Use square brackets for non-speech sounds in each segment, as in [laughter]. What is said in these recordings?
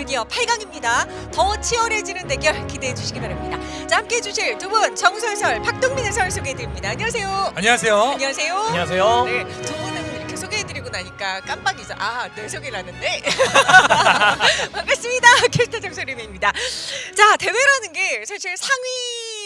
드디어 8강입니다. 더 치열해지는 대결 기대해 주시기 바랍니다. 자 함께 해 주실 두 분 정설설 박동민 해설 소개해 드립니다. 안녕하세요. 안녕하세요. 안녕하세요. 안녕하세요. 네, 두 분은 이렇게 소개해 드리고 나니까 깜빡이죠. 아, 내 소개를 하는데. 반갑습니다. 캐스터 정소림입니다. 자, 대회라는 게 사실 상위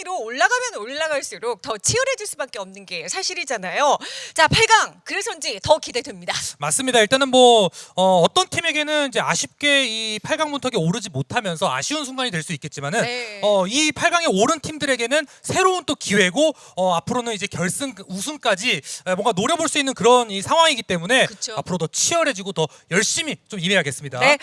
로 올라가면 올라갈수록 더 치열해질 수밖에 없는 게 사실이잖아요. 자, 8강. 그래서인지 더 기대됩니다. [laughs] 맞습니다. 일단은 뭐 어, 떤 팀에게는 이제 아쉽게 이 8강 문턱에 오르지 못하면서 아쉬운 순간이 될 수 있겠지만은 네. 어, 이 8강에 오른 팀들에게는 새로운 또 기회고 어, 앞으로는 이제 결승 우승까지 에, 뭔가 노려볼 수 있는 그런 이 상황이기 때문에 그쵸. 앞으로 더 치열해지고 더 열심히 좀 임해야겠습니다. 네.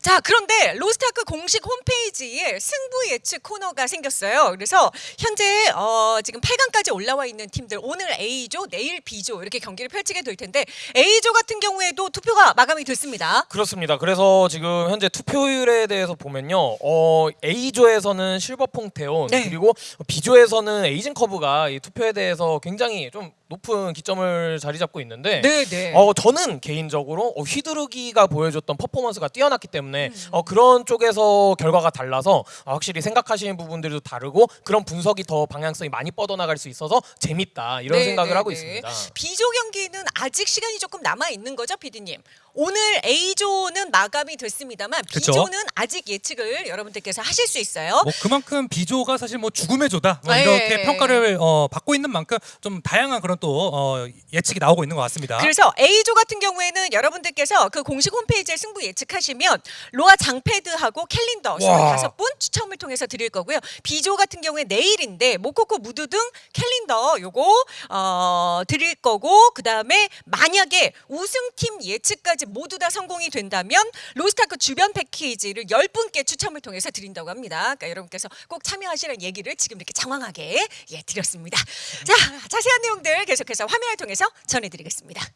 자, 그런데 로스타크 공식 홈페이지에 승부 예측 코너가 생겼어요. 그래서 현재 어, 지금 8강까지 올라와 있는 팀들 오늘 A조, 내일 B조 이렇게 경기를 펼치게 될 텐데 A조 같은 경우에도 투표가 마감이 됐습니다. 그렇습니다. 그래서 지금 현재 투표율에 대해서 보면요. 어, A조에서는 실버퐁테온 네. 그리고 B조에서는 에이징 커브가 이 투표에 대해서 굉장히 좀 높은 기점을 자리 잡고 있는데 네, 네. 어, 저는 개인적으로 어, 휘두르기가 보여줬던 퍼포먼스가 뛰어났기 때문에 음. 어, 그런 쪽에서 결과가 달라서 어, 확실히 생각하시는 부분들도 다르고 그런 분석 이 더 방향성이 많이 뻗어나갈 수 있어서 재밌다 이런 네, 생각을 네, 하고 네. 있습니다. B조 경기는 아직 시간이 조금 남아 있는 거죠, PD님? 오늘 A조는 마감이 됐습니다만 그쵸. B조는 아직 예측을 여러분들께서 하실 수 있어요. 뭐 그만큼 비조가 사실 뭐 죽음의 조다 뭐 네. 이렇게 평가를 어, 받고 있는 만큼 좀 다양한 그런 또 어, 예측이 나오고 있는 것 같습니다. 그래서 A조 같은 경우에는 여러분들께서 그 공식 홈페이지에 승부 예측하시면 로아 장패드하고 캘린더 와. 25분 추첨을 통해서 드릴 거고요. B조 같은 경우에 내일인데 모코코 무드 등 캘린더 요거 어, 드릴 거고 그 다음에 만약에 우승팀 예측까지 모두 다 성공이 된다면 로스타크 주변 패키지를 10분께 추첨을 통해서 드린다고 합니다. 그러니까 여러분께서 꼭 참여하시라는 얘기를 지금 이렇게 장황하게 예, 드렸습니다. 자, 자세한 내용들 계속해서 화면을 통해서 전해드리겠습니다.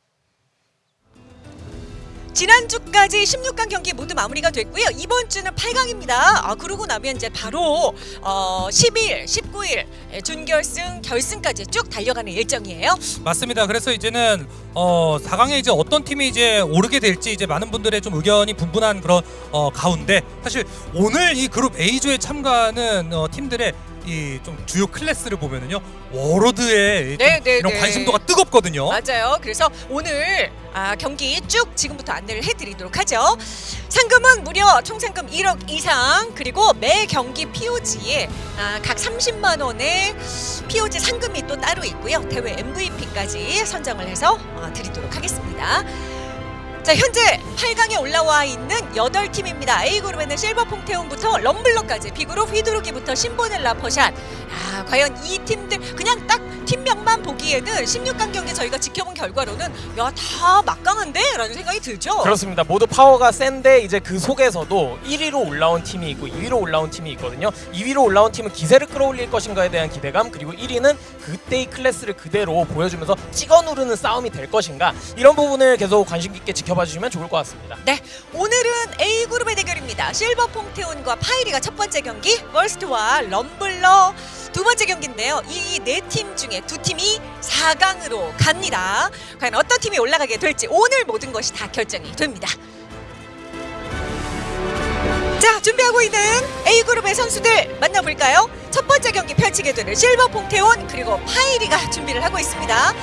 지난주까지 16강 경기 모두 마무리가 됐고요. 이번 주는 8강입니다. 아, 그러고 나면 이제 바로 어, 10일, 19일 예, 준결승, 결승까지 쭉 달려가는 일정이에요. 맞습니다. 그래서 이제는 어 4강에 이제 어떤 팀이 이제 오르게 될지 이제 많은 분들의 좀 의견이 분분한 그런 어 가운데 사실 오늘 이 그룹 A조에 참가하는 어 팀들의 이 좀 주요 클래스를 보면은요 워로드의 네, 좀 네, 이런 네. 관심도가 뜨겁거든요. 맞아요. 그래서 오늘 아, 경기 쭉 지금부터 안내를 해드리도록 하죠. 상금은 무려 총 상금 1억 이상 그리고 매 경기 POG에 아, 각 30만 원의 POG 상금이 또 따로 있고요. 대회 MVP까지 선정을 해서 어, 드리도록 하겠습니다. 자 현재 8강에 올라와 있는 8팀입니다. A그룹에는 실버 퐁테온부터 럼블러까지 B그룹 휘두르기부터 신보넬라 퍼샷 아 과연 이 팀들 그냥 딱 팀명만 보기에는 16강 경기 저희가 지켜본 결과로는 야 다 막강한데? 라는 생각이 들죠? 그렇습니다. 모두 파워가 센데 이제 그 속에서도 1위로 올라온 팀이 있고 2위로 올라온 팀이 있거든요. 2위로 올라온 팀은 기세를 끌어올릴 것인가에 대한 기대감 그리고 1위는 그때의 클래스를 그대로 보여주면서 찍어 누르는 싸움이 될 것인가 이런 부분을 계속 관심 깊게 지켜 봐 주시면 좋을 것 같습니다. 네, 오늘은 A그룹의 대결입니다. 실버 퐁테온과 파이리가 첫 번째 경기, 월스트와 럼블러 두 번째 경기인데요. 이 네 팀 중에 두 팀이 4강으로 갑니다. 과연 어떤 팀이 올라가게 될지 오늘 모든 것이 다 결정이 됩니다. 자, 준비하고 있는 A그룹의 선수들 만나볼까요? 첫 번째 경기 펼치게 되는 실버 퐁테온 그리고 파이리가 준비를 하고 있습니다.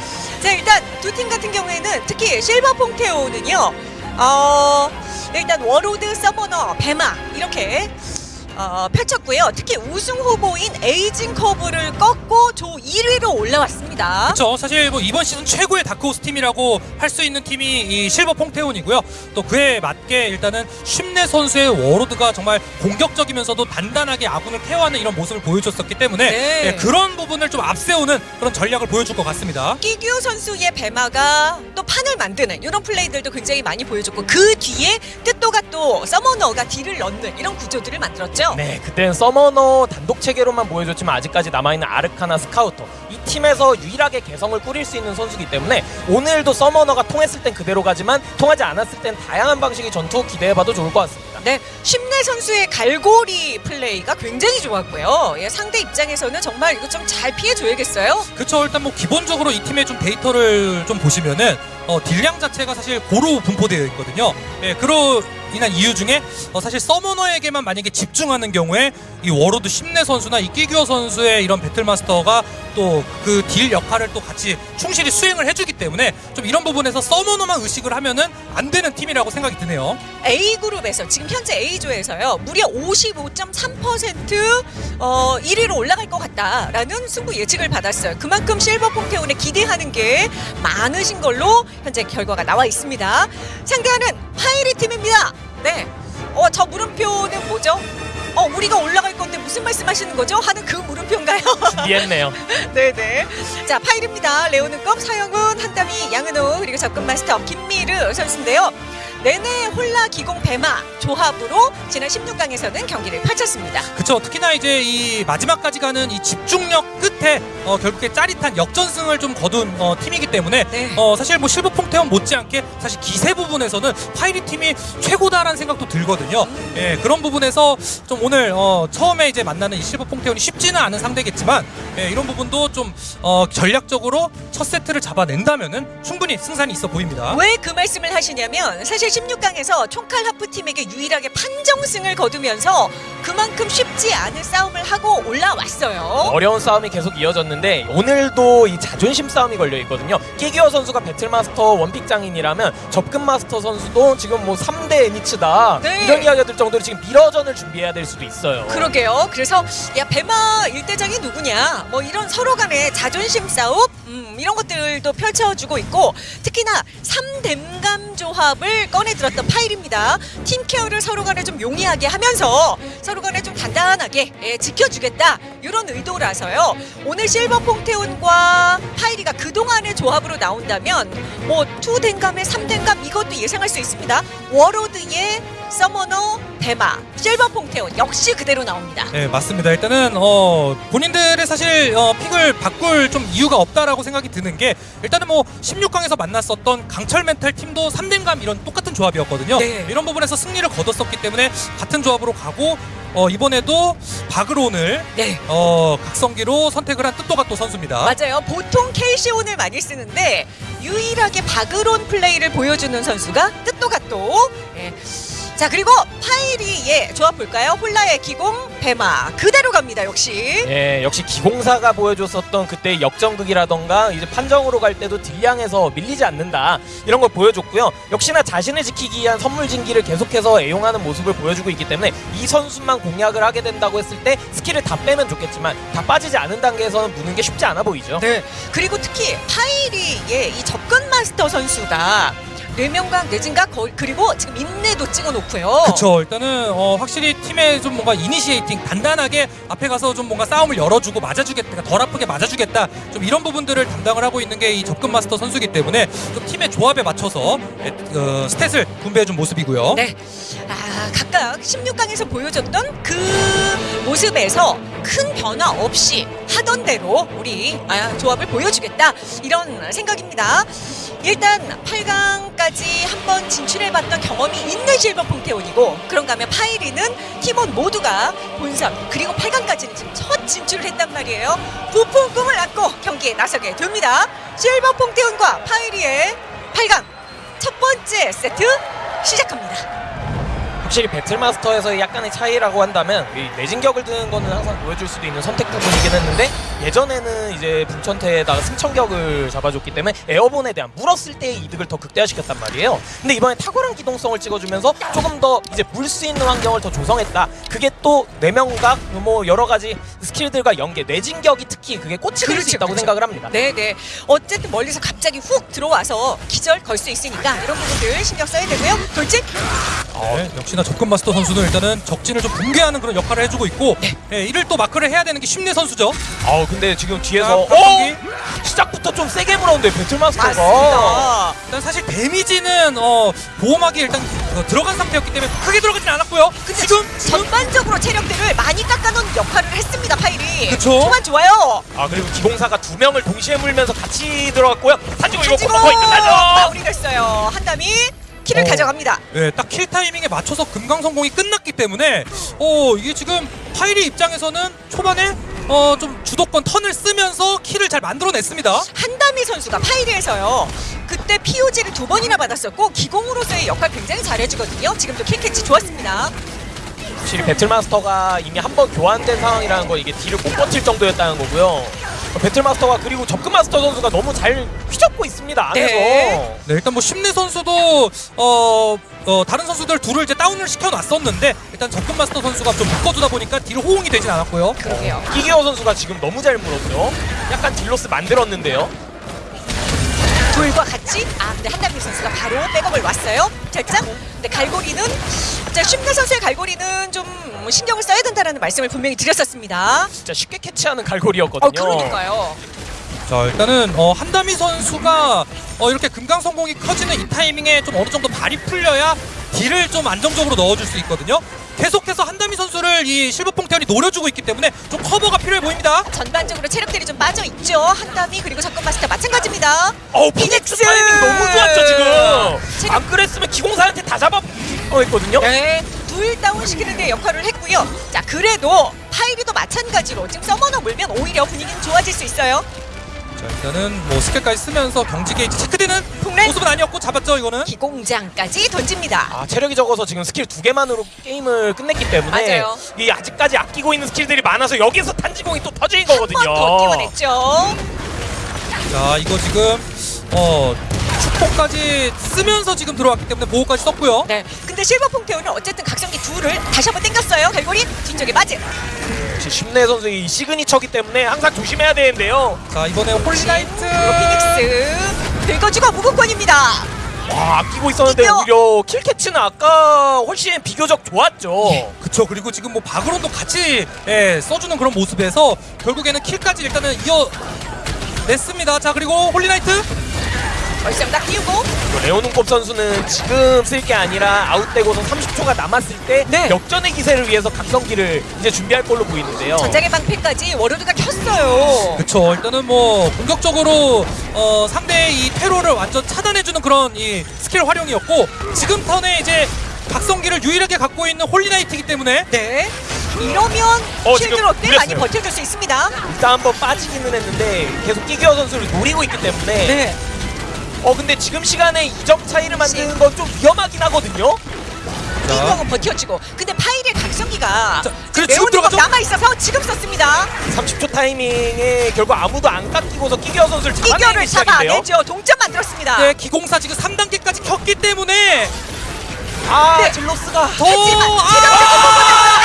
자, 일단 두 팀 같은 경우에는 특히 실버 퐁테온은요. 어, 일단 워로드, 서머너, 배마 이렇게 어, 펼쳤고요. 특히 우승 후보인 에이징 커브를 꺾고 조 1위로 올라왔습니다. 그렇죠. 사실 뭐 이번 시즌 최고의 다크호스 팀이라고 할 수 있는 팀이 이 실버 퐁테온이고요. 또 그에 맞게 일단은 심내 선수의 워로드가 정말 공격적이면서도 단단하게 아군을 케어하는 이런 모습을 보여줬었기 때문에 네. 예, 그런 부분을 좀 앞세우는 그런 전략을 보여줄 것 같습니다. 끼규 선수의 배마가 또 판을 만드는 이런 플레이들도 굉장히 많이 보여줬고 그 뒤에 뜻도가 또 서머너가 deal을 넣는 이런 구조들을 만들었죠. 네, 그때는 서머너 단독 체계로만 보여줬지만 아직까지 남아있는 아르카나 스카우터 이 팀에서 유일하게 개성을 꾸릴 수 있는 선수기 때문에 오늘도 서머너가 통했을 땐 그대로 가지만 통하지 않았을 땐 다양한 방식의 전투 기대해봐도 좋을 것 같습니다. 네, 심내 선수의 갈고리 플레이가 굉장히 좋았고요. 예, 상대 입장에서는 정말 이거 좀 잘 피해줘야겠어요. 그쵸 일단 뭐 기본적으로 이 팀의 좀 데이터를 좀 보시면은 어, deal량 자체가 사실 고루 분포되어 있거든요. 예, 그로 인한 이유 중에 어, 사실 서머너에게만 만약에 집중하는 경우에 이 워로드 심내 선수나 이 끼규 선수의 이런 배틀마스터가 또 그 deal 역할을 또 같이 충실히 수행을 해주기 때문에 좀 이런 부분에서 서머너만 의식을 하면은 안 되는 팀이라고 생각이 드네요. A 그룹에서 지금 현재 A조에서요 무려 55.3% 어, 1위로 올라갈 것 같다라는 승부 예측을 받았어요. 그만큼 실버 퐁테온에 기대하는 게 많으신 걸로 현재 결과가 나와 있습니다. 상대하는 파이리 팀입니다. 네, 어, 저 물음표는 뭐죠? 어, 우리가 올라갈 건데 무슨 말씀하시는 거죠? 하는 그 물음표인가요? 이해했네요. 네네. [laughs] 자, 파일입니다. 레오는컵 서영훈, 한담이, 양은호, 그리고 접근 마스터 김미르 선수인데요. 내내 홀라 기공 배마 조합으로 지난 16강에서는 경기를 펼쳤습니다. 그쵸 특히나 이제 이 마지막까지 가는 이 집중력 끝에 어, 결국에 짜릿한 역전승을 좀 거둔 어, 팀이기 때문에 네. 어, 사실 뭐 실버 퐁테온 못지않게 사실 기세 부분에서는 파이리 팀이 최고다라는 생각도 들거든요. 예, 그런 부분에서 좀 오늘 어, 처음에 이제 만나는 이 실버 퐁테온이 쉽지는 않은 상대겠지만 예, 이런 부분도 좀 어, 전략적으로 첫 세트를 잡아낸다면은 충분히 승산이 있어 보입니다. 왜 그 말씀을 하시냐면 사실 16강에서 총칼 하프 팀에게 유일하게 판정승을 거두면서 그만큼 쉽지 않은 싸움을 하고 올라왔어요. 어려운 싸움이 계속 이어졌는데 오늘도 이 자존심 싸움이 걸려 있거든요. 끼기어 선수가 배틀마스터 원픽 장인이라면 접근 마스터 선수도 지금 뭐 3대 애니츠다 네. 이런 이야기가 들 정도로 지금 미러전을 준비해야 될 수도 있어요. 그러게요. 그래서 야 배마 일대장이 누구냐? 뭐 이런 서로 간의 자존심 싸움 음, 이런 것들도 펼쳐주고 있고 특히나 3댐감 조합을 꺼 내들었던 파일입니다. 팀 케어를 서로 간에 좀 용이하게 하면서 서로 간에 좀 단단하게 예, 지켜주겠다 이런 의도라서요. 오늘 실버 퐁테온과 파일이가 그동안의 조합으로 나온다면 뭐 2댐감에 3댐감 이것도 예상할 수 있습니다. 워로드의 서머너 대마 실버 퐁테온 역시 그대로 나옵니다. 네 맞습니다. 일단은 어, 본인들의 사실 어, pick을 바꿀 좀 이유가 없다라고 생각이 드는 게 일단은 뭐 16강에서 만났었던 강철 멘탈 팀도 3댐감 이런 똑같은 조합이었거든요. 네. 이런 부분에서 승리를 거뒀었기 때문에 같은 조합으로 가고 어, 이번에도 바그론을 네. 어, 각성기로 선택을 한 뜻도가또 선수입니다. 맞아요. 보통 KC온을 많이 쓰는데 유일하게 바그론 플레이를 보여주는 선수가 뜻도가또. 예. 자 그리고 파이리의 조합 볼까요? 홀나에 기공 배마 그대로 갑니다 역시. 예, 역시 기공사가 보여줬었던 그때 역전극이라던가 이제 판정으로 갈 때도 deal량에서 밀리지 않는다 이런 걸 보여줬고요. 역시나 자신을 지키기 위한 선물 진기를 계속해서 애용하는 모습을 보여주고 있기 때문에 이 선수만 공략을 하게 된다고 했을 때 스킬을 다 빼면 좋겠지만 다 빠지지 않은 단계에서는 무는 게 쉽지 않아 보이죠. 네. 그리고 특히 파이리의 이 접근 마스터 선수가 뇌명각 내진각 거- 그리고 지금 인내도 찍어놓고요. 그쵸 일단은 어, 확실히 팀에 좀 뭔가 initiating 단단하게 앞에 가서 좀 뭔가 싸움을 열어주고 맞아주겠다 덜 아프게 맞아주겠다 좀 이런 부분들을 담당을 하고 있는 게 이 접근 마스터 선수이기 때문에 좀 팀의 조합에 맞춰서 에, 어, stat을 분배해준 모습이고요 네. 아, 각각 16강에서 보여줬던 그 모습에서 큰 변화 없이 하던 대로 우리 아, 조합을 보여주겠다 이런 생각입니다. 일단 8강까지 한번 진출해봤던 경험이 있는 실버 퐁테온이고 그런가 하면 파이리는 팀원 모두가 본선 그리고 8강까지는 지금 첫 진출을 했단 말이에요. 부푼 꿈을 안고 경기에 나서게 됩니다. 실버 퐁테온과 파이리의 8강 첫 번째 세트 시작합니다. 확실히 배틀마스터에서 약간의 차이라고 한다면 이 내진격을 드는 거는 항상 보여줄 수도 있는 선택 부분이긴 했는데 예전에는 이제 불천태에다가 승천격을 잡아줬기 때문에 에어본에 대한 물었을 때의 이득을 더 극대화시켰단 말이에요. 근데 이번에 탁월한 기동성을 찍어주면서 조금 더 이제 물 수 있는 환경을 더 조성했다. 그게 또 뇌명각 뭐 여러 가지 스킬들과 연계 내진격이 특히 그게 꽂히는 수 그렇죠, 있다고 그렇죠. 생각을 합니다. 네네. 어쨌든 멀리서 갑자기 훅 들어와서 기절 걸 수 있으니까 이런 부분들 신경 써야 되고요. 돌진. 네, 역시 나 접근 마스터 선수는 일단은 적진을 좀 붕괴하는 그런 역할을 해주고 있고 예, 이를 또 마크를 해야 되는 게 심내 선수죠 아우 근데 지금 뒤에서 자, 어 박성기. 시작부터 좀 세게 물었는데 배틀마스터가. 일단 사실 데미지는 어, 보호막이 일단 어, 들어간 상태였기 때문에 크게 들어가진 않았고요 근데 지금 전반적으로 체력들을 많이 깎아놓은 역할을 했습니다. 파일이. 그쵸. 초반 좋아요. 아 그리고 기공사가 두 명을 동시에 물면서 같이 들어갔고요. 산지고 이거 거의 끝나죠. 마무리됐어요. 한담이 키를 어. 가져갑니다. 예, 딱킬 타이밍에 맞춰서 금강 성공이 끝났기 때문에 어 이게 지금 파이리 입장에서는 초반에 어 좀 주도권 턴을 쓰면서 킬을 잘 만들어냈습니다. 한다미 선수가 파이리에서요. 그때 POG를 두 번이나 받았었고 기공으로서의 역할 굉장히 잘해주거든요. 지금도 킬캐치 좋았습니다. 확실히 배틀마스터가 이미 한 번 교환된 상황이라는 거 이게 deal을 못 버틸 정도였다는 거고요. 어, 배틀마스터가 그리고 접근마스터 선수가 너무 잘 휘젓고 있습니다 안에서. 네. 네, 일단 뭐 심내 선수도 어, 어 다른 선수들 둘을 이제 다운을 시켜놨었는데 일단 접근 마스터 선수가 좀 묶어두다 보니까 deal 호응이 되진 않았고요. 그러게요. 끼규 선수가 지금 너무 잘 물었죠. 약간 deal loss 만들었는데요. 둘과 같이 아 근데 한다미 선수가 바로 백업을 왔어요. 살짝. 근데 갈고리는 자 심내 선수의 갈고리는 좀 신경을 써야 된다라는 말씀을 분명히 드렸었습니다. 진짜 쉽게 캐치하는 갈고리였거든요. 어 그러니까요. 자 일단은 어, 한다미 선수가 어, 이렇게 금강선공이 커지는 이 타이밍에 좀 어느 정도 발이 풀려야 deal을 좀 안정적으로 넣어줄 수 있거든요. 계속해서 한다미 선수를 이 실버 퐁테온이 노려주고 있기 때문에 좀 커버가 필요해 보입니다. 전반적으로 체력들이 좀 빠져 있죠. 한다미 그리고 접근 마스터 마찬가지입니다. 어우 피닉스! 타이밍 너무 좋았죠 지금. 지금- 안 그랬으면 기공사한테 다 잡아 어 했거든요. 네, 둘 다운 시키는 데 역할을 했고요. 자, 그래도 파이리도 마찬가지로 지금 서머너 물면 오히려 분위기는 좋아질 수 있어요. 자 일단은 뭐 스킬까지 쓰면서 경지 게이지 체크되는 모습은 아니었고 잡았죠 이거는. 기공장까지 던집니다. 아 체력이 적어서 지금 스킬 두 개만으로 게임을 끝냈기 때문에 맞아요. 이 아직까지 아끼고 있는 스킬들이 많아서 여기서 탄지공이 또 터진 한 거거든요. 번더 띄워냈죠. 자 이거 지금 어 축포까지 쓰면서 지금 들어왔기 때문에 보호까지 썼고요. 네, 근데 실버 퐁테오는 어쨌든 각성기 둘을 다시 한번 땡겼어요. 갈고리 뒤쪽에 맞은. 심내 선수의 이 시그니처기 때문에 항상 조심해야 되는데요. 자 이번에 홀라이트 피닉스 긁어주고 무궁권입니다. 와 아끼고 있었는데 이겨! 오히려 킬캐치는 아까 훨씬 비교적 좋았죠. 예. 그쵸 그리고 지금 뭐 바그론도 같이 예, 써주는 그런 모습에서 결국에는 킬까지 일단은 이어 냈습니다. 자 그리고 홀리나이트 다 띄우고 그리고 레오눈곱 선수는 지금 쓸 게 아니라 아웃되고서 30초가 남았을 때 네. 역전의 기세를 위해서 각성기를 이제 준비할 걸로 보이는데요. 전장의 방패까지 워로드가 켰어요. 그쵸 일단은 뭐 공격적으로 어, 상대의 이 테러를 완전 차단해주는 그런 이 스킬 활용이었고 지금 턴에 이제 각성기를 유일하게 갖고 있는 홀리나이트이기 때문에 네. 이러면 어, 지금 꽤 많이. 버텨줄 수 있습니다. 일단 한번 빠지기는 했는데 계속 끼기어 선수를 노리고 있기 때문에 네. 어 근데 지금 시간에 2점 차이를 만드는 건 좀 위험하긴 하거든요. 이거는 버텨주고. 근데 파일의 각성기가 자, 그래, 지금 레오니가 들어가죠? 남아 있어서 지금 썼습니다. 30초 타이밍에 결국 아무도 안 깎이고서 끼기어 선수를 잡아내는 시작인데요. 잡아내죠. 동점 만들었습니다. 네, 기공사 지금 3단계까지 켰기 때문에 아 네. 질로스가 더 하지만 아! 체력적으로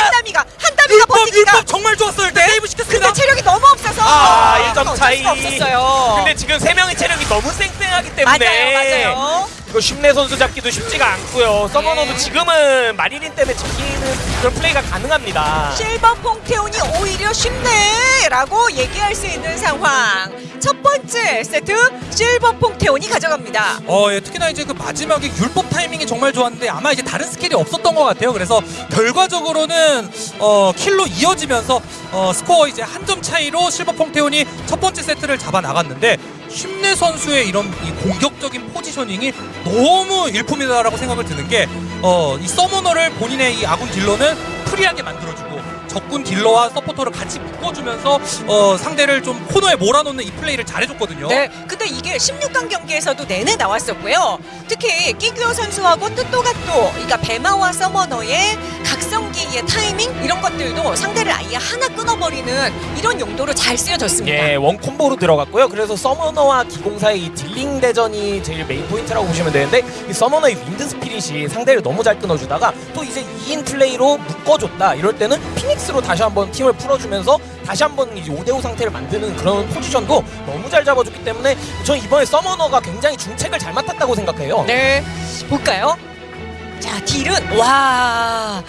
한다미가 한다미가 율법 버티기가 정말 좋았어요. 일단 세이브 시켰습니다. 근데 체력이 너무 없어서 아, 이거 1점 어쩔 차이. 없었어요. 근데 지금 세 명의 체력이 너무 쌩쌩하기 때문에 맞아요, 맞아요. 이거 쉽내 선수 잡기도 쉽지가 않고요. 서머너도 네. 지금은 마리린 때문에 지키는 그런 플레이가 가능합니다. 실버 퐁테온이 오히려 쉽네라고 얘기할 수 있는 상황. 첫 번째 세트 실버 퐁테온이 가져갑니다. 어, 예, 특히나 이제 그 마지막에 율법 타이밍이 정말 좋았는데 아마 이제 다른 스킬이 없었던 것 같아요. 그래서 결과적으로는 어, 킬로 이어지면서 어, 스코어 이제 한 점 차이로 실버 퐁테온이 첫 번째 세트를 잡아 나갔는데 심내 선수의 이런 이 공격적인 포지셔닝이 너무 일품이다라고 생각을 드는 게 어, 이 서머너를 본인의 이 아군 딜러는 프리하게 만들어주고 적군 딜러와 서포터를 같이 묶어주면서 어, 상대를 좀 코너에 몰아놓는 이 플레이를 잘해줬거든요. 네, 근데 이게 16강 경기에서도 내내 나왔었고요. 특히 끼규어 선수하고 뜻도가또, 그러니까 베마와 서머너의 각성기의 타이밍 이런 것들도 상대를 아예 하나 끊어버리는 이런 용도로 잘 쓰여졌습니다. 예, 원 콤보로 들어갔고요. 그래서 서머너와 기공사의 이 딜링 대전이 제일 메인 포인트라고 보시면 되는데 이 서머너의 윈드 스피릿이 상대를 너무 잘 끊어주다가 또 이제 2인 플레이로 묶어줬다. 이럴 때는 피닉스 로 다시 한번 팀을 풀어주면서 다시 한번 이제 5대5 상태를 만드는 그런 포지션도 너무 잘 잡아줬기 때문에 전 이번에 서머너가 굉장히 중책을 잘 맡았다고 생각해요. 네, 볼까요? 자, 딜은 와.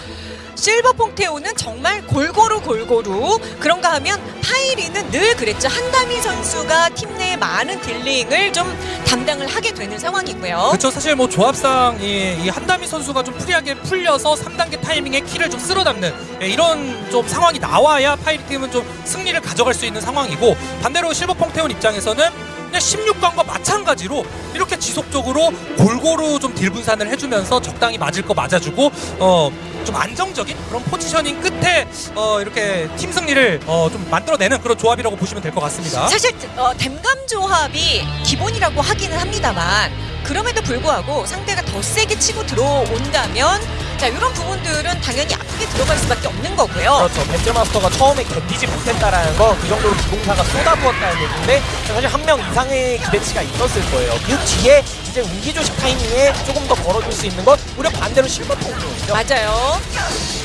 실버 퐁테오는 정말 골고루 골고루 그런가 하면 파이리는 늘 그랬죠 한다미 선수가 팀 내에 많은 딜링을 좀 담당을 하게 되는 상황이고요. 그렇죠. 사실 뭐 조합상 이, 이 한다미 선수가 좀 프리하게 풀려서 3단계 타이밍에 킬을 좀 쓸어 담는 예, 이런 좀 상황이 나와야 파이리 팀은 좀 승리를 가져갈 수 있는 상황이고 반대로 실버 퐁테온 입장에서는 그냥 16강과 마찬가지로 이렇게 지속적으로 골고루 좀 딜 분산을 해주면서 적당히 맞을 거 맞아주고 어. 좀 안정적인 그런 포지셔닝 끝에 어, 이렇게 팀 승리를 어, 좀 만들어내는 그런 조합이라고 보시면 될 것 같습니다. 사실 어, 댐감 조합이 기본이라고 하기는 합니다만 그럼에도 불구하고 상대가 더 세게 치고 들어온다면 자 이런 부분들은 당연히 아프게 들어갈 수밖에 없는 거고요. 그렇죠. 배틀마스터가 처음에 견디지 못했다라는 건그 정도로 기공사가 쏟아부었다는 얘기인데 사실 한 명 이상의 기대치가 있었을 거예요. 그 뒤에 이제 운기조식 타이밍에 조금 더 걸어줄 수 있는 건 오히려 반대로 실버통이거든요. 맞아요.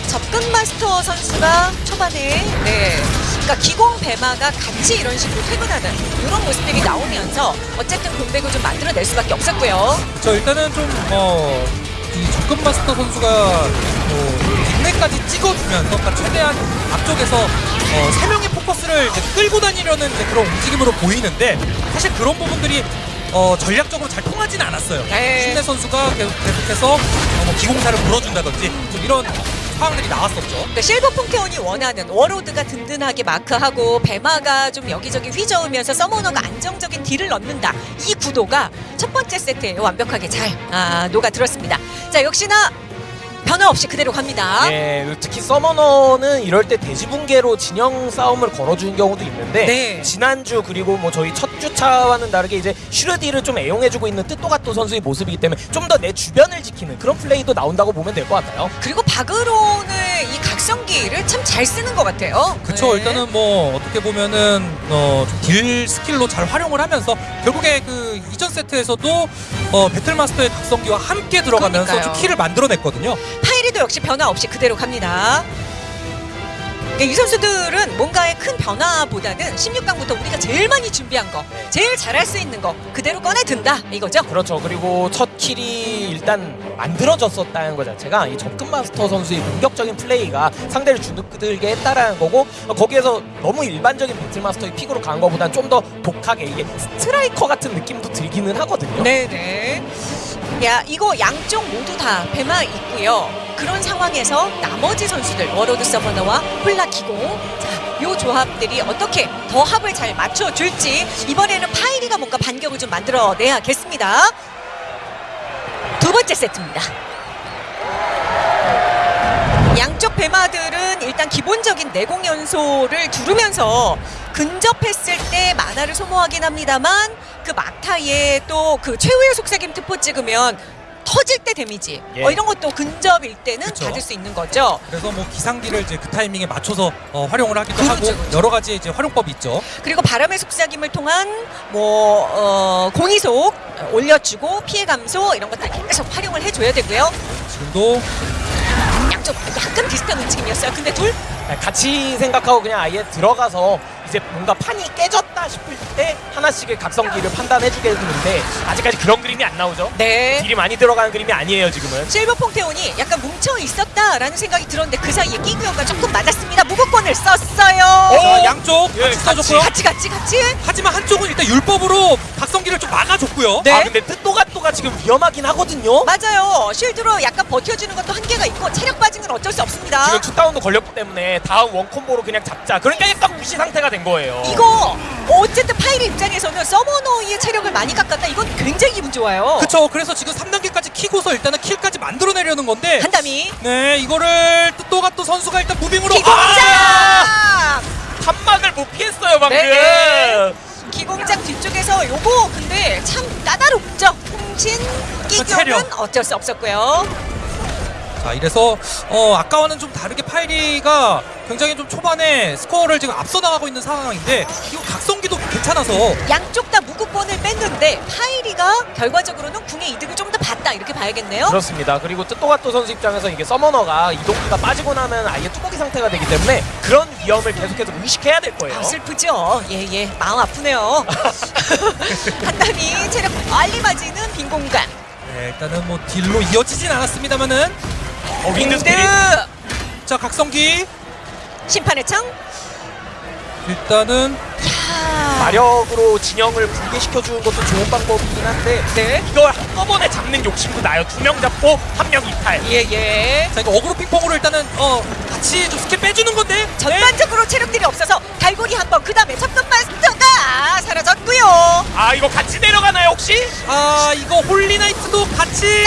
접근 마스터 선수가 초반에 네. 그러니까 기공 배마가 같이 이런 식으로 퇴근하는 이런 모습들이 나오면서 어쨌든 공백을 좀 만들어낼 수밖에 없었고요. 저 일단은 좀 어, 이 접근 마스터 선수가 뭐 뒷내까지 찍어주면서 그러니까 최대한 앞쪽에서 어, 세 명의 포커스를 끌고 다니려는 그런 움직임으로 보이는데 사실 그런 부분들이 어, 전략적으로 잘 통하지는 않았어요. 네. 신내 선수가 계속, 계속해서 어, 뭐 기공사를 물어준다든지 좀 이런 상황들이 나왔었죠. 그러니까 실버 퐁테온이 원하는 워로드가 든든하게 마크하고 배마가 좀 여기저기 휘저으면서 서머너가 안정적인 딜을 넣는다. 이 구도가 첫 번째 세트에 완벽하게 잘 아, 녹아들었습니다. 자 역시나 변화 없이 그대로 갑니다. 예, 특히 서머너는 이럴 때 대지붕괴로 진영 싸움을 걸어주는 경우도 있는데 네. 지난주 그리고 뭐 저희 첫 주차와는 다르게 이제 슈르디를 좀 애용해주고 있는 뜻도가또 선수의 모습이기 때문에 좀 더 내 주변을 지키는 그런 플레이도 나온다고 보면 될 것 같아요. 그리고 바그론의 이각 성기를 참 잘 쓰는 것 같아요. 그쵸 네. 일단은 뭐 어떻게 보면은 어, 좀딜 스킬로 잘 활용을 하면서 결국에 그 이전 세트에서도 어, 배틀마스터의 각성기와 함께 들어가면서 그러니까요. 좀 킬을 만들어냈거든요. 파이리도 역시 변화 없이 그대로 갑니다. 그러니까 이 선수들은 뭔가의 큰 변화보다는 16강부터 우리가 제일 많이 준비한 거, 제일 잘할 수 있는 거 그대로 꺼내 든다 이거죠. 그렇죠. 그리고 첫 킬이 일단 만들어졌었다는 것 자체가 이 접근 마스터 선수의 공격적인 플레이가 상대를 주눅들게 했다라는 거고 어, 거기에서 너무 일반적인 배틀 마스터의 픽으로 간 것보다는 좀더 독하게 이게 스트라이커 같은 느낌도 들기는 하거든요. 네네. 야 이거 양쪽 모두 다 배마 있고요. 그런 상황에서 나머지 선수들 워로드 서머너와 홀라 기공 자요 조합들이 어떻게 더 합을 잘 맞춰줄지 이번에는 파이리가 뭔가 반격을 좀 만들어내야겠습니다. 두 번째 세트입니다. 양쪽 배마들은 일단 기본적인 내공 연소를 두르면서 근접했을 때 마나를 소모하긴 합니다만 그 막타에 또 그 최후의 속삭임 특포 찍으면 터질 때 데미지 예. 어, 이런 것도 근접일 때는 그쵸. 받을 수 있는 거죠. 그래서 뭐 기상기를 이제 그 타이밍에 맞춰서 어, 활용을 하기도 그렇죠, 하고 그렇죠. 여러 가지 이제 활용법이 있죠. 그리고 바람의 속삭임을 통한 뭐 어, 공이속 올려주고 피해 감소 이런 것들 계속 활용을 해줘야 되고요. 지금도 양쪽 약간 비슷한 움직임이었어요. 근데 둘 같이 생각하고 그냥 아예 들어가서 이제 뭔가 판이 깨졌다 싶을 때 하나씩의 각성기를 판단해주게 되는데 아직까지 그런 그림이 안 나오죠. 네. 딜이 많이 들어가는 그림이 아니에요 지금은. 실버 퐁테온이 약간 뭉쳐 있었다라는 생각이 들었는데 그 사이에 끼구요가 조금 맞았습니다. 무극권을 썼어요. 오! 자, 양쪽 예, 같이 써줬고요. 같이 같이 같이. 하지만 한쪽은 일단 율법으로 각성기를 좀 막아줬고요. 네. 아 근데 뜻도가또가 지금 위험하긴 하거든요. 맞아요. 쉴드로 약간 버텨주는 것도 한계가 있고 체력 빠진 건 어쩔 수 없습니다. 지금 투다운도 걸렸기 때문에 다음 원콤보로 그냥 잡자. 그러니까 약간 무시 상태가 된 거예요. 이거 어쨌든 파이리 입장에서는 서머너의 체력을 많이 깎았다. 이건 굉장히 기분 좋아요. 그쵸. 그래서 지금 3단계까지 키고서 일단은 킬까지 만들어내려는 건데 한담이 네 이거를 또가 또 선수가 일단 무빙으로 기공장. 아! 한막을 못 피했어요 방금. 네. 기공장 뒤쪽에서 요거 근데 참 까다롭죠. 홍신 끼경은 체력. 어쩔 수 없었고요. 자 이래서 어 아까와는 좀 다르게 파이리가 굉장히 좀 초반에 스코어를 지금 앞서 나가고 있는 상황인데 이거 각성기도 괜찮아서 양쪽 다 무극권을 뺐는데 파이리가 결과적으로는 궁의 이득을 좀 더 봤다 이렇게 봐야겠네요. 그렇습니다. 그리고 뜻도가또 선수 입장에서 이게 서머너가 이동기가 빠지고 나면 아예 뚜벅이 상태가 되기 때문에 그런 위험을 계속해서 의식해야 될 거예요. 아, 슬프죠. 예예 마음 아프네요. [laughs] 한담이 체력 빨리 맞이는 빈 공간. 네, 일단은 뭐 딜로 이어지진 않았습니다만은 어, 윈드. 자 각성기 심판의 창. 일단은 야. 마력으로 진영을 붕괴시켜 주는 것도 좋은 방법이긴 한데 네. 이걸 한꺼번에 잡는 욕심도 나요. 두 명 잡고 한 명 이탈. 예예. 자 이거 어그로 핑퐁으로 일단은 어 같이 좀 스킬 빼주는 건데. 전반적으로 체력들이 없어서 갈고리 한 번, 그 다음에 첫번 마스터가 사라졌고요. 아 이거 같이 내려가나요 혹시? 아 이거 홀리나이트도 같이.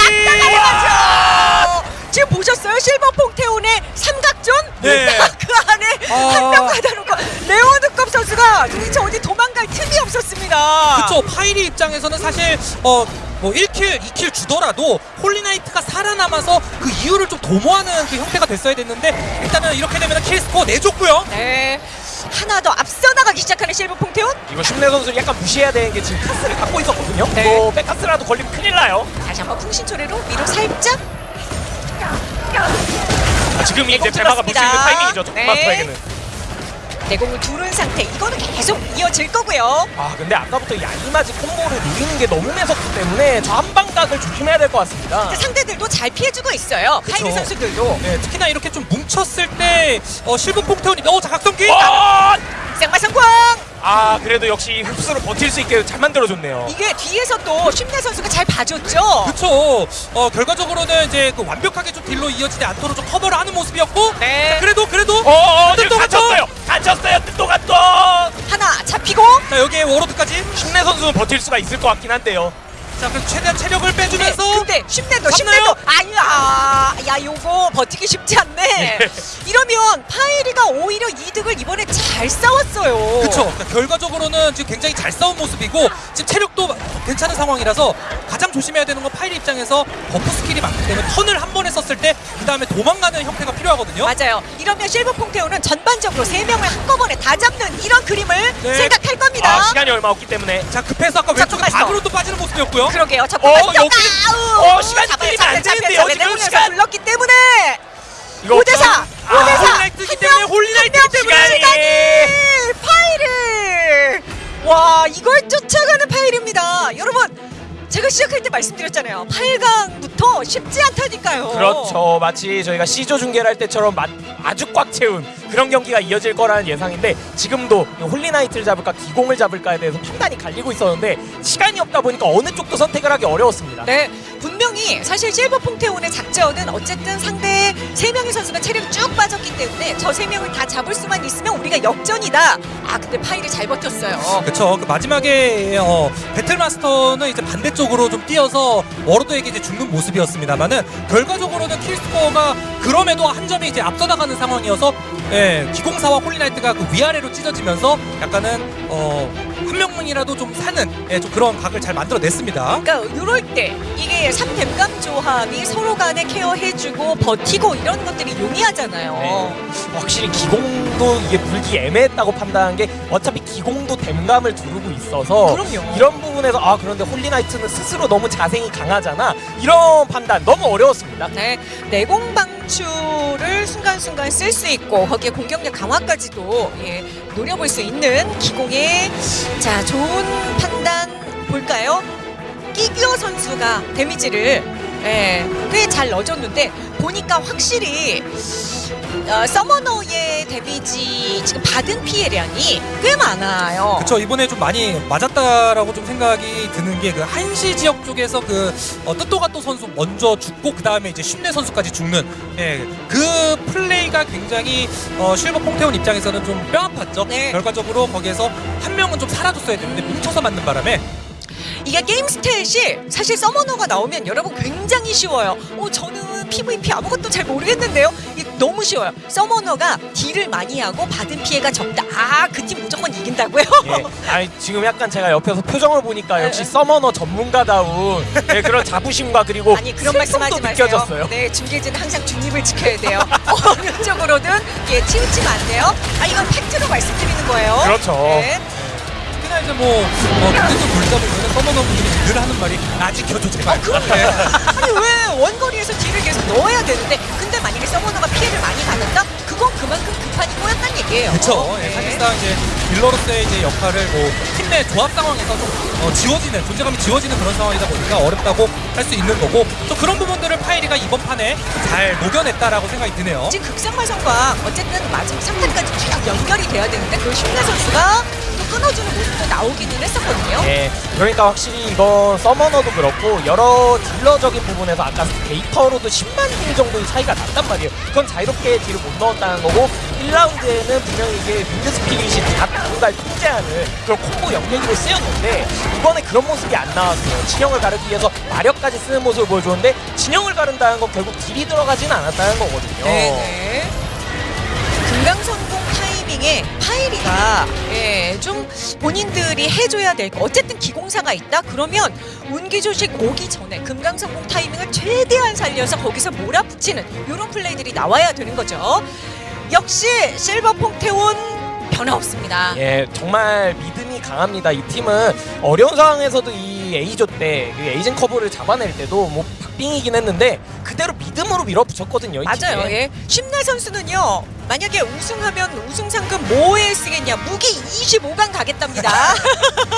맞죠? 지금 보셨어요? 실버 퐁테온의 삼각존? 네. 그 안에 아. 한명 가다놓고 레오드컵 선수가 도대체 어디 도망갈 틈이 없었습니다. 그쵸 파이리 입장에서는 사실 어. 뭐 1킬, 2킬 주더라도 홀리나이트가 살아남아서 그 이유를 좀 도모하는 그 형태가 됐어야 됐는데 일단은 이렇게 되면 킬 스코어 내줬고요. 네. 하나 더 앞서 나가기 시작하는 실버 퐁테온. 이거 심내 선수를 약간 무시해야 되는 게 지금 카스를 갖고 있었거든요. 네. 이거 백카스라도 걸리면 큰일 나요. 다시 한번 풍신초래로 위로 살짝. 아, 지금 이제 대마가 물수 있는. 타이밍이죠. 네. 마스터에게는. 내공을 두른 상태. 이거는 계속 이어질 거고요. 아 근데 아까부터 야이마지 콤보를 누리는 게 너무 매섭기 때문에 저 한방각을 조심해야 될 것 같습니다. 근데 상대들도 잘 피해주고 있어요. 그쵸. 선수들도. 네, 특히나 이렇게 좀 뭉쳤을 때 어, 실버 퐁테온이 어 자각성기 어! 생마 성공! 아 그래도 역시 흡수를 버틸 수 있게 잘 만들어줬네요. 이게 뒤에서 또 심내 선수가 잘 봐줬죠. 그쵸. 어, 결과적으로는 이제 그 완벽하게 좀 딜로 이어지지 않도록 좀 커버를 하는 모습이었고. 네. 그래도 그래도. 어 어 지금 또 갇혔어요. 갇혔어요. 또 또. 하나 잡히고 자 여기에 워로드까지. 심내 선수는 버틸 수가 있을 것 같긴 한데요. 자 그래서 최대한 체력을 빼주면서. 네, 근데 심내도 잡나요? 심내도 아야 야 요거 버티기 쉽지 않네. 이러면 파이리가 오히려 이득을 이번에 잘 싸웠어요. 그쵸. 그러니까 결과적으로는 지금 굉장히 잘 싸운 모습이고 지금 체력도 괜찮은 상황이라서 가장 조심해야 되는 건 파이리 입장에서 버프 스킬이 많기 때문에 턴을 한 번에 썼을 때 그 다음에 도망가는 형태가 필요하거든요. 맞아요. 이러면 실버 퐁테온은 전반적으로 세 명을 한꺼번에 다 잡는 이런 그림을 네. 생각할 겁니다. 아 시간이 얼마 없기 때문에. 자 급해서 아까 자, 왼쪽에 가만있어. 밖으로 또 빠지는 모습이었고요. 그러게요. 첫 어, 번째 여기는- 어, 시간이 끌리면 안 되는데요, 지금 시간. 불렀기 때문에 이거 5대 4. 아, 5대 4. 홀리나이트이기 때문에 홀리나이트이기 때문에 시간이. 파이리 와 이걸 쫓아가는 파이리입니다 여러분 제가 시작할 때 말씀드렸잖아요 8강부터 쉽지 않다니까요 그렇죠. 마치 저희가 C조 중계를 할 때처럼 마- 아주 꽉 채운 그런 경기가 이어질 거라는 예상인데 지금도 이 홀리나이트를 잡을까 기공을 잡을까에 대해서 판단이 갈리고 있었는데 시간이 없다 보니까 어느 쪽도 선택을 하기 어려웠습니다. 네 분명히 사실 실버 퐁테온의 작전은 어쨌든 상대 세명의 선수가 체력이 쭉 빠졌기 때문에 저 세명을다 잡을 수만 있으면 우리가 역전이다 아 근데 파이리 잘 버텼어요 그쵸. 그 마지막에 어, 배틀마스터는 이제 반대쪽으로 좀 뛰어서 워로드에게 이제 죽는 모습이었습니다만은 결과적으로는 킬스코어가 그럼에도 한 점이 이제 앞서 나가는 상황이어서 예, 기공사와 홀리나이트가 그 위아래로 찢어지면서 약간은 어, 한 명이라도 좀 사는 예, 좀 그런 각을 잘 만들어냈습니다. 그러니까 이럴 때 이게 3댐감 조합이 서로 간에 케어해주고 버티고 이런 것들이 용이하잖아요 네. 확실히 기공도 이게 물기 애매했다고 판단한 게 어차피 기공도 댐감을 두르고 있어서 그럼요. 이런 부분에서 아 그런데 홀리나이트는 스스로 너무 자생이 강하잖아 이런 판단 너무 어려웠습니다. 네, 내공 방 출을 순간순간 쓸 수 있고 거기에 공격력 강화까지도 예, 노려볼 수 있는 기공의 자 좋은 판단 볼까요? 끼규어 선수가 데미지를 예, 꽤 잘 넣어줬는데 보니까 확실히 어, 서머너의 데미지 지금 받은 피해량이 꽤 많아요. 그쵸 이번에 좀 많이 맞았다라고 좀 생각이 드는 게 그 한시 지역 쪽에서 그 어, 뜻도가또 선수 먼저 죽고 그 다음에 이제 쉽네 선수까지 죽는 예, 그 플레이가 굉장히 어, 실버 퐁테온 입장에서는 좀 뼈아팠죠. 네. 결과적으로 거기에서 한 명은 좀 사라졌어야 되는데 뭉쳐서 맞는 바람에 이게 게임 스탯이 사실 서머너가 나오면 여러분 굉장히 쉬워요. 어, 저는 PVP 아무것도 잘 모르겠는데요. 이게 너무 쉬워요. 서머너가 딜을 많이 하고 받은 피해가 적다. 아, 그 팀 무조건 이긴다고요? 예. 아니 지금 약간 제가 옆에서 표정을 보니까 역시 네. 서머너 전문가다운 네, 그런 자부심과 그리고 아니 그런 말씀하지 마세요. 느껴졌어요. 네, 중계진은 항상 중립을 지켜야 돼요. [laughs] 어느 쪽으로든 예, 치우치면 안 돼요. 아, 이건 팩트로 말씀드리는 거예요. 그렇죠. 네. 특히나 이제 뭐 어, 그때도 돌다 보면 서머너 분들이 늘 하는 말이 나 지켜줘 제발. 네. 아니 왜 원거리에서 딜을 계속 넣어야 되는데 근데 만약에 서머너가 피해를 많이 받았다? 그건 그만큼 급판이 꼬였다는 얘기예요. 그렇죠. 네. 사실상 이제 딜러로서의 이제 역할을 뭐 팀 내 조합 상황에서 좀 어, 지워지는 존재감이 지워지는 그런 상황이다 보니까 어렵다고 할 수 있는 거고 또 그런 부분들을 파이리가 이번 판에 잘 녹여냈다라고 생각이 드네요. 지금 극상마성과 어쨌든 마지막 3탄까지 쭉 연결이 돼야 되는데 그 심내 선수가 또 끊어주는 모습도 나오기는 했었거든요. 예, 그러니까 확실히 이건 서머너도 그렇고 여러 딜러적인 부분에서 아까 데이터로도 10만 딜 정도의 차이가 났단 말이에요. 그건 자유롭게 딜을 못 넣었다는 거고 1라운드에는 분명히 이게 윈드 스피릿이 다 누군가를 통제하는 그런 콤보 영역으로 쓰였는데 이번에 그런 모습이 안 나왔어요. 진영을 가르기 위해서 마력까지 쓰는 모습을 보여줬는데 진영을 가른다는 건 결국 딜이 들어가지는 않았다는 거거든요. 네네. 금강성공 타이밍에 파이리가 예, 좀 본인들이 해줘야 될 거. 어쨌든 기공사가 있다. 그러면 운기 조식 오기 전에 금강성공 타이밍을 최대한 살려서 거기서 몰아붙이는 이런 플레이들이 나와야 되는 거죠. 역시 실버 퐁테온 변화 없습니다. 예, 정말 믿음이 강합니다. 이 팀은 어려운 상황에서도 이 A조 때그 에이징 커브를 잡아낼 때도 뭐 박빙이긴 했는데 그대로 믿음으로 밀어붙였거든요. 이 맞아요. 예. 심내 선수는요. 만약에 우승하면 우승 상금 뭐에 쓰겠냐? 무기 25강 가겠답니다. [laughs]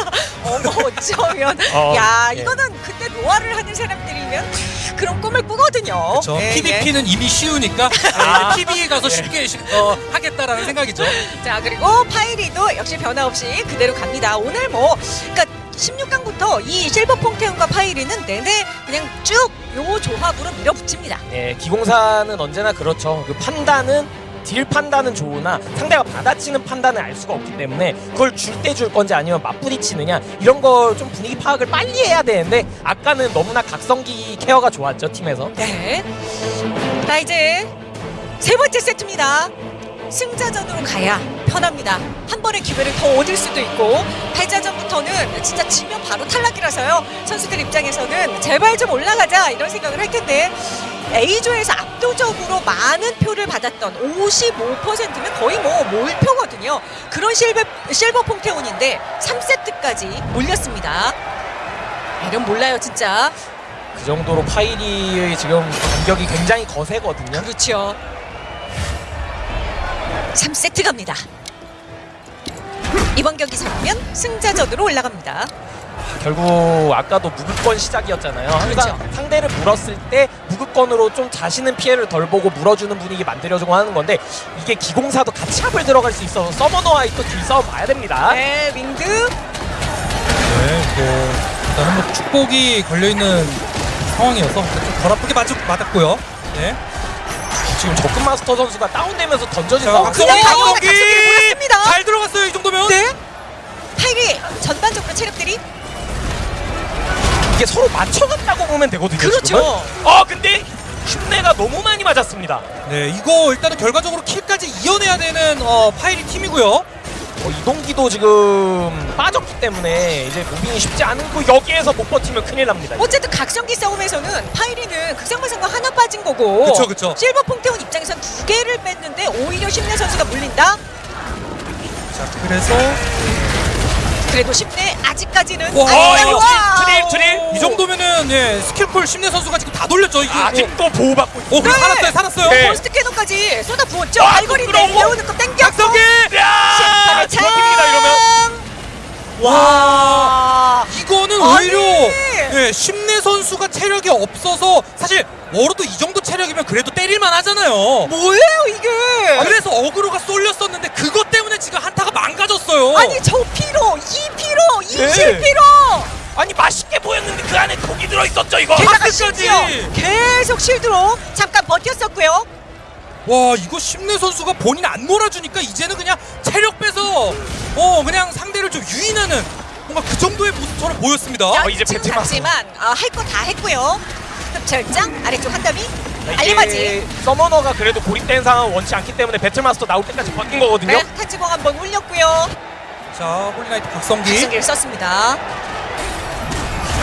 [laughs] 어머 어쩌면 어, 야 예. 이거는 그때 노화를 하는 사람들이면 그런 꿈을 꾸거든요. 그렇죠. 예, PVP는 이미 쉬우니까 [laughs] 아. PV에 가서 쉽게 시- 어, 하겠다라는 생각이죠. 예. 자 그리고 파이리도 역시 변화 없이 그대로 갑니다. 오늘 뭐 그러니까 16강부터 이 실버 퐁테온과 파이리는 내내 그냥 쭉 요 조합으로 밀어붙입니다. 예, 기공사는 언제나 그렇죠. 그 판단은 딜 판단은 좋으나 상대가 받아치는 판단을 알 수가 없기 때문에 그걸 줄 때 줄 건지 아니면 맞부딪히느냐 이런 걸 좀 분위기 파악을 빨리 해야 되는데 아까는 너무나 각성기 케어가 좋았죠 팀에서. 네. 자 이제 세 번째 세트입니다. 승자전으로 가야 편합니다. 한 번의 기회를 더 얻을 수도 있고 패자전부터는 진짜 지면 바로 탈락이라서요. 선수들 입장에서는 제발 좀 올라가자 이런 생각을 할 텐데 A조에서 압도적으로 많은 표를 받았던 55%면 거의 뭐 몰표거든요. 그런 실버, 실버 퐁테온인데 3세트까지 몰렸습니다. 이름 몰라요 진짜. 그 정도로 파이리의 지금 공격이 굉장히 거세거든요. 그렇죠. 3세트 갑니다. 이번 경기 잡으면 승자전으로 올라갑니다. 결국 아까도 무극권 시작이었잖아요. 항상 그렇죠. 상대를 물었을 때 무극권으로 좀 자신은 피해를 덜 보고 물어주는 분위기 만들어주고 하는 건데 이게 기공사도 같이 합을 들어갈 수 있어서 서머너와의 또 딜싸움 봐야 됩니다. 네, 윙드. 네, 뭐 일단은 뭐 축복이 걸려 있는 상황이어서 좀 덜 아프게 맞, 맞았고요. 네. 지금 적금 마스터 선수가 다운되면서 던져진 자, 상황. 박성기. 잘 들어갔어요 이 정도면. 네. 파이리 전반적으로 체력들이 이게 서로 맞춰갔다고 보면 되거든요. 그렇죠. 지금은. 어 근데 흉내가 너무 많이 맞았습니다. 네, 이거 일단은 결과적으로 킬까지 이어내야 되는 어, 파이리 팀이고요. 어, 이동기도 지금 빠졌기 때문에 이제 무빙이 쉽지 않고 여기에서 못 버티면 큰일 납니다. 어쨌든 각성기 싸움에서는 파이리는 극상마상과 하나 빠진 거고 그쵸, 그쵸. 실버 퐁테온 입장에선 두 개를 뺐는데 오히려 심내 선수가 물린다. 자, 그래서 그래도 심내 아직까지는 와, 아직까지 이거 와. 트릴, 트릴. 이 정도면 예, 스킬풀 심내 선수가 지금 다 돌렸죠. 이게 아직도 보호받고 있어. 오, 그래 네. 살았어요, 살았어요. 네. 폴스트 캐논까지 쏟아 부었죠. 아, 알고리 부끄러워. 내려오는 거 땡겼고. 각성기! 야! 참. 버팁니다 이러면. 와, 이거는 아니. 오히려 예, 심내 선수가 체력이 없어서 사실 워로도 이 정도 체력이면 그래도 때릴만 하잖아요. 뭐예요 이게? 그래서 어그로가 쏠렸었는데 그것 때문에 지금 한타가 망가졌어요. 아니 저 피로, 이 피로, 이 네. 실피로. 아니 맛있게 보였는데 그 안에 독이 들어있었죠 이거. 게다가. 심지어 계속 실드로 잠깐 버텼었고요. 와 이거 심내 선수가 본인 안 몰아주니까 이제는 그냥 체력 빼서 어 그냥 상대를 좀 유인하는 뭔가 그 정도의 모습처럼 보였습니다. 자, 어, 이제 지금 배트 맞고. 갔지만 어, 할거 다 했고요. 흡철장 아래쪽 한 담이 이게 알리바지. 서머너가 그래도 고립된 상황 원치 않기 때문에 배틀마스터 나올 때까지 버틴 거거든요. 네, 탄지공 한번 올렸고요. 자 홀리나이트 각성기. 각성기를 썼습니다.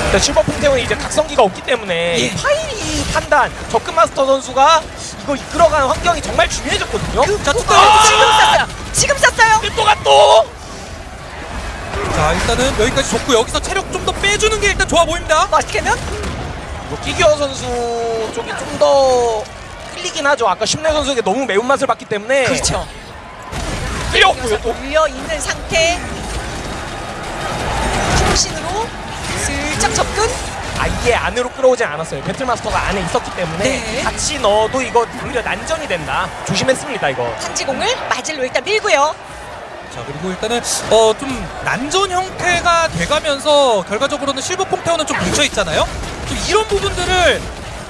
일단 실버 퐁테온이 이제 각성기가 없기 때문에 예. 이 파이리 판단 적금 마스터 선수가 이거 이끌어가는 환경이 정말 중요해졌거든요. 자 어, 뚜껑. 지금 썼어요. 지금 썼어요. 또가 또 자 일단은 여기까지 좋고 여기서 체력 좀 더 빼주는 게 일단 좋아 보입니다. 이거 끼겨 선수 쪽이 좀 더 끌리긴 하죠. 아까 심내 선수에게 너무 매운맛을 봤기 때문에 그렇죠. 끌렸고요. 또 올려 있는 상태. 중심으로 슬쩍 접근. 아예 안으로 끌어오진 않았어요. 배틀마스터가 안에 있었기 때문에 네. 같이 넣어도 이거 오히려 난전이 된다. 조심했습니다 이거. 탄지공을 마질로 일단 밀고요. 자 그리고 일단은 어 좀 난전 형태가 돼가면서 결과적으로는 실버 퐁테오는 좀 뭉쳐 있잖아요. 좀 이런 부분들을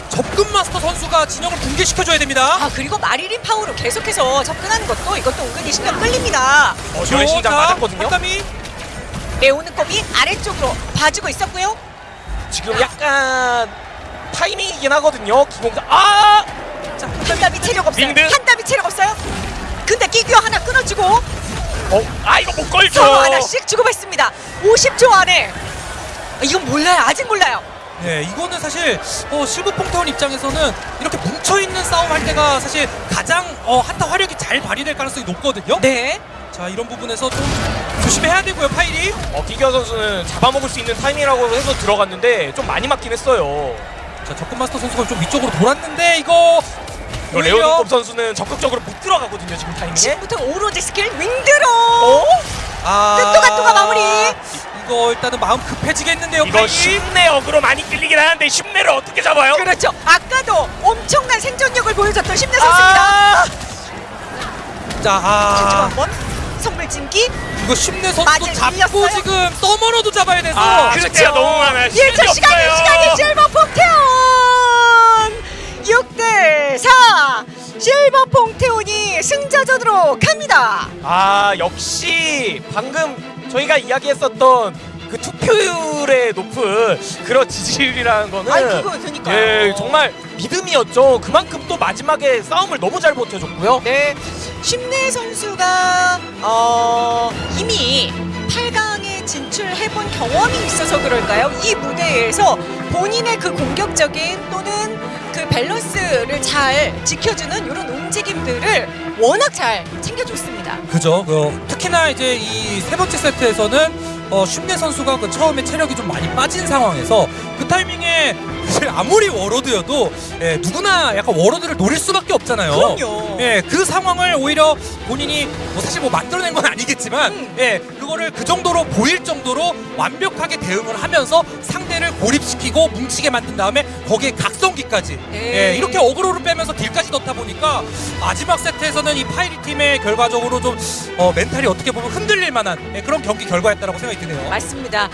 접근 마스터 선수가 진영을 붕괴시켜줘야 됩니다. 아 그리고 마리린 파워로 계속해서 접근하는 것도 이것도 은근히 신경 끌립니다. 어, 저의 심장 맞았거든요. 한담이 레오는 컵이 아래쪽으로 봐주고 있었고요. 지금 약간 타이밍이긴 하거든요. 기공사 아 자, 한담이 체력 없어요. 윙드. 한담이 체력 없어요. 근데 끼규어 하나 끊어주고 어, 아 이거 못 걸죠. 서로 하나씩 주고받습니다. 50초 안에 아, 이건 몰라요. 아직 몰라요. 네, 이거는 사실 어, 실버 퐁테온 입장에서는 이렇게 뭉쳐 있는 싸움 할 때가 사실 가장 어, 한타 화력이 잘 발휘될 가능성이 높거든요. 네. 자 이런 부분에서 좀 조심해야 되고요, 파일이. 어, 기겨 선수는 잡아먹을 수 있는 타이밍이라고 해서 들어갔는데 좀 많이 맞긴 했어요. 자 접근 마스터 선수가 좀 위쪽으로 돌았는데 이거 레오는컵 선수는 적극적으로 못 들어가거든요 지금 타이밍에. 지금부터 오로지 스킬 윙드로 어? 아 뜻도가또가 마무리. 이거 일단은 마음 급해지겠는데요, 이거. 쉽내 어그로 많이 끌리긴 하는데 쉽내를 어떻게 잡아요? 그렇죠. 아까도 엄청난 생존력을 보여줬던 심내 선수입니다. 아! 자, 자, 아 한번 선물 찜기 이거 쉽네 맞을 잡고 밀렸어요? 지금 서머너도 잡아야 돼서. 아, 그렇죠. 너무 많아요. 1초 시간이 시간이 실버 퐁테온 6대 4 실버 퐁테온이 승자전으로 갑니다. 아 역시 방금 저희가 이야기했었던 그 투표율의 높은 그런 지지율이라는 거는 아이, 그거 그러니까요. 예 정말 믿음이었죠. 그만큼 또 마지막에 싸움을 너무 잘 버텨줬고요. 네, 심내 선수가 어, 이미 8강 에 진출해본 경험이 있어서 그럴까요? 이 무대에서 본인의 그 공격적인 또는 그 밸런스를 잘 지켜주는 이런 움직임들을 워낙 잘 챙겨줬습니다. 그죠. 그, 특히나 이제 이 세 번째 세트에서는 어, 쉰내 선수가 그 처음에 체력이 좀 많이 빠진 상황에서 그 타이밍에 사실 아무리 워로드여도 예, 누구나 약간 워로드를 노릴 수밖에 없잖아요. 그럼요. 예, 그 상황을 오히려 본인이 뭐 사실 뭐 만들어낸 건 아니겠지만 음. 예, 그거를 그 정도로 보일 정도로 완벽하게 대응을 하면서 상대를 고립시키고 뭉치게 만든 다음에 거기에 각성기까지 네. 예, 이렇게 어그로를 빼면서 딜까지 넣다 보니까 마지막 세트에서는 이 파이리 팀의 결과적으로 좀 어, 멘탈이 어떻게 보면 흔들릴 만한 예, 그런 경기 결과였다라고 생각 이 드네요. 맞습니다. 야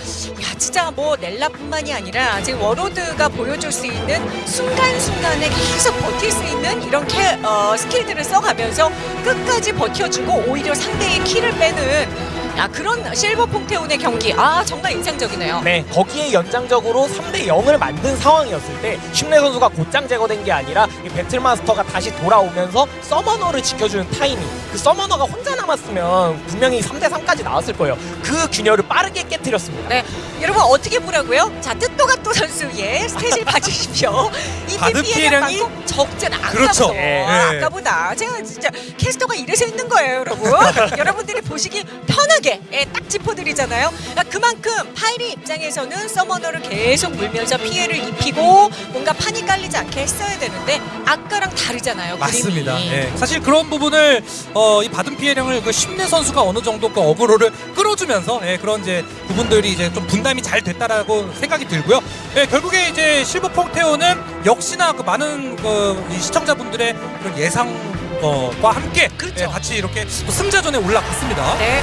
진짜 뭐 넬라뿐만이 아니라 지금 워로드가 보여줄 수 있는 순간순간에 계속 버틸 수 있는 이런 캐, 어, 스킬들을 써가면서 끝까지 버텨주고 오히려 상대의 키를 빼는 야 그런 실버 퐁테온의 경기 아 정말 인상적이네요. 네, 거기에 연장적으로 3대 0을 만든 상황이었을 때 심내 선수가 곧장 제거된 게 아니라 이 배틀마스터가 다시 돌아오면서 서머너를 지켜주는 타이밍 그 summoner가 혼자 남았으면 분명히 3대 3까지 나왔을 거예요. 그 균열을 빠르게 깨뜨렸습니다. 네, 여러분 어떻게 보라고요? 자 뜻도가또 선수의 stat을 봐주십시오. 입힌 피해량 피해량이 적잖아. 아까보다. 그렇죠. 예. 아까보다 제가 진짜 캐스터가 이래서 있는 거예요, 여러분. [laughs] 여러분들이 보시기 편하게 예, 딱 짚어드리잖아요. 그러니까 그만큼 파이리 입장에서는 summoner를 계속 물면서 피해를 입히고 뭔가 판이 깔리지 않게 했어야 되는데 아까랑 다르잖아요. 맞습니다. 예. 사실 그런 부분을 어, 이 받은 피해량을 그 심내 선수가 어느 정도 그 어그로를 끌어주면서 예, 그런 이제 부분들이 이제 좀 분담이 잘 됐다라고 생각이 들고요. 예, 결국에 이제 실버 퐁테오는 역시나 그 많은 그이 시청자분들의 그런 예상과 함께 그렇죠. 예, 같이 이렇게 또 승자전에 올라갔습니다. 네.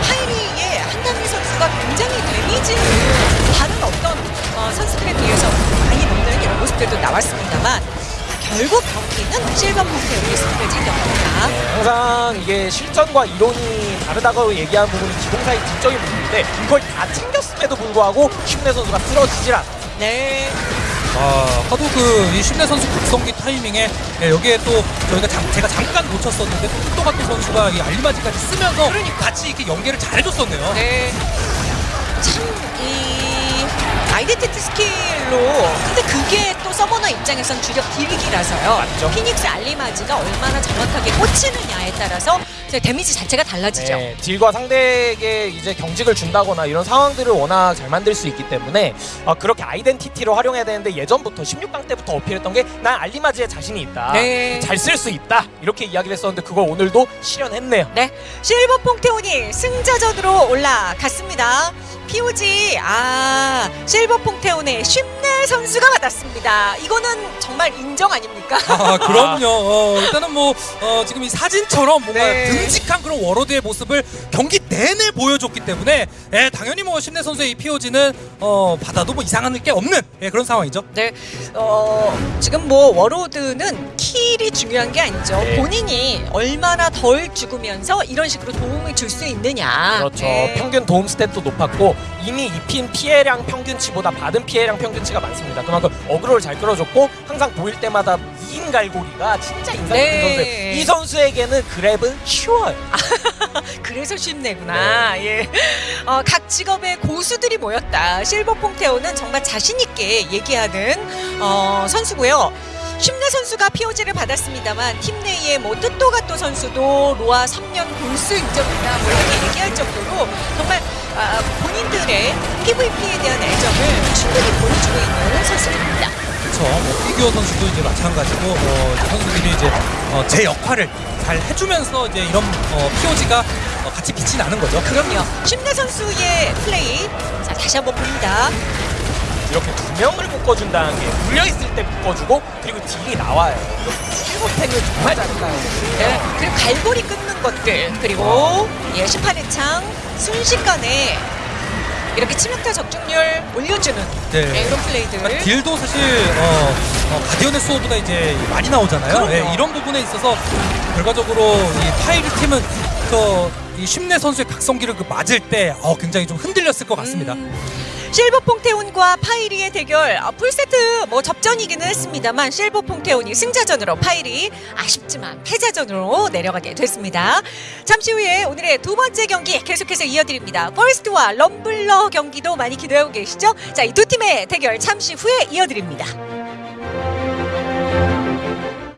자, 파이리의 한단미 선수가 굉장히 데미지를 다른 어떤 어, 선수들에 비해서 많이 먹는 이런 모습들도 나왔습니다만 결국 경기는 실버 몽테의 승리를 챙겼습니다. 항상 이게 실전과 이론이 다르다고 얘기하는 부분이 기동사의 지적인 부분인데 이걸 다 챙겼음에도 불구하고 심내 선수가 쓰러지질 않아요. 네. 아, 하도 그이 심내 선수 각성기 타이밍에 예, 여기에 또 저희가 잠- 제가 잠깐 놓쳤었는데 또 또가또 선수가 이 알리바지까지 쓰면서 같이 이렇게 연계를 잘해줬었네요. 네. 참, 이 identity 스킬로 근데 그게 또 summoner 입장에선 주력 딜기라서요. 맞죠. 피닉스 알리마지가 얼마나 정확하게 꽂히느냐에 따라서 데미지 자체가 달라지죠. 네, 딜과 상대에게 이제 경직을 준다거나 이런 상황들을 워낙 잘 만들 수 있기 때문에 어, 그렇게 identity로 활용해야 되는데 예전부터 16강 때부터 어필했던 게 난 알리마지에 자신이 있다. 네. 잘쓸 수 있다. 이렇게 이야기를 했었는데 그걸 오늘도 실현했네요. 네, 실버 퐁테온이 승자전으로 올라갔습니다. POG 아 자, 실버 퐁테온의 쉽네 선수가 받았습니다. 이거는 정말 인정 아닙니까? 아 그럼요. [laughs] 어, 일단은 뭐 어, 지금 이 사진처럼 뭔가 네. 듬직한 그런 warlord의 모습을 경기 내내 보여줬기 때문에 예, 당연히 뭐 쉽네 선수의 이 POG는 어, 받아도 뭐 이상한 게 없는 예, 그런 상황이죠. 네, 어, 지금 뭐 warlord는 킬이 중요한 게 아니죠. 네. 본인이 얼마나 덜 죽으면서 이런 식으로 도움을 줄 수 있느냐. 그렇죠. 네. 평균 도움 stat도 높았고 이미 입힌 피해량 평균치 보다 받은 피해량 평균치가 많습니다. 그만큼 어그로를 잘 끌어줬고 항상 보일 때마다 인 갈고리가 진짜 인상 깊은 네. 선수예요. 이 선수에게는 grab은 쉬워요. [laughs] 그래서 쉽네구나. 예. 어, 각 직업의 고수들이 모였다. 실버 퐁테온은 정말 자신 있게 얘기하는 어, 선수고요. 쉽네 선수가 POG를 받았습니다만 팀 내에 뭐 뜻도가또 선수도 로아 3년 골수 인정이다 뭐 이렇게 얘기할 정도로 정말 아, 본인들의 PVP에 대한 애정을 충분히 보여주고 있는 선수입니다. 그렇죠. 뭐 피규어 선수도 이제 마찬가지고 어, 이제 선수들이 이제 어, 제 역할을 잘 해주면서 이제 이런 어, POG가 어, 같이 빛이 나는 거죠. 그럼요. 쉽네 선수의 플레이 자 다시 한번 봅니다. 이렇게 두 명을 묶어준다는 게 물려있을 때 묶어주고 그리고 딜이 나와요. 실버탱을 정말 잘해요. 네, 그리고 갈고리 끊는 것들 그리고 예, 심판의 창 순식간에 이렇게 치명타 적중률 올려주는 네. 네, 이런 플레이들 그러니까 딜도 사실 어, 어, 가디언의 수호보다 이제 많이 나오잖아요. 예, 이런 부분에 있어서 결과적으로 이 파이리 팀은 그 이 쉽네 선수의 각성기를 그 맞을 때 어, 굉장히 좀 흔들렸을 것 같습니다. 음, 실버 퐁테온과 파이리의 대결 아, 풀세트 뭐 접전이기는 했습니다만 실버 퐁테온이 승자전으로 파이리 아쉽지만 패자전으로 내려가게 됐습니다. 잠시 후에 오늘의 두 번째 경기 계속해서 이어드립니다. 퍼스트와 럼블러 경기도 많이 기대하고 계시죠? 자, 이 두 팀의 대결 잠시 후에 이어드립니다.